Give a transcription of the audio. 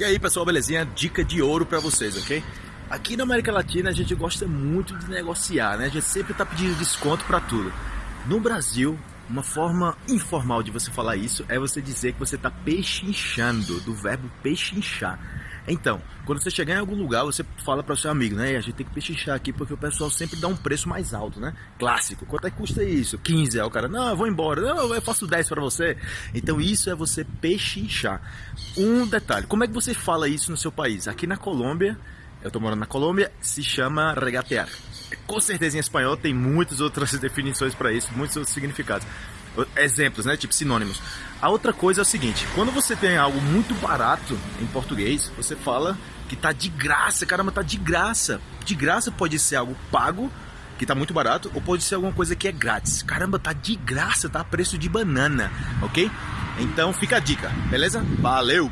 E aí pessoal, belezinha? Dica de ouro para vocês, ok? Aqui na América Latina a gente gosta muito de negociar, né? A gente sempre tá pedindo desconto para tudo. No Brasil, uma forma informal de você falar isso é você dizer que você está pechinchando, do verbo pechinchar. Então, quando você chegar em algum lugar, você fala para o seu amigo, né? A gente tem que pechinchar aqui porque o pessoal sempre dá um preço mais alto, né? Clássico. Quanto é que custa isso? 15. Aí o cara, não, eu vou embora. Não, eu faço 10 para você. Então, isso é você pechinchar. Um detalhe, como é que você fala isso no seu país? Aqui na Colômbia, eu estou morando na Colômbia, se chama regatear. Com certeza em espanhol tem muitas outras definições para isso, muitos outros significados exemplos, né? Tipo sinônimos. A outra coisa é o seguinte: quando você tem algo muito barato em português, você fala que tá de graça, caramba, tá de graça. De graça pode ser algo pago, que tá muito barato, ou pode ser alguma coisa que é grátis. Caramba, tá de graça, tá a preço de banana, ok? Então fica a dica, beleza? Valeu!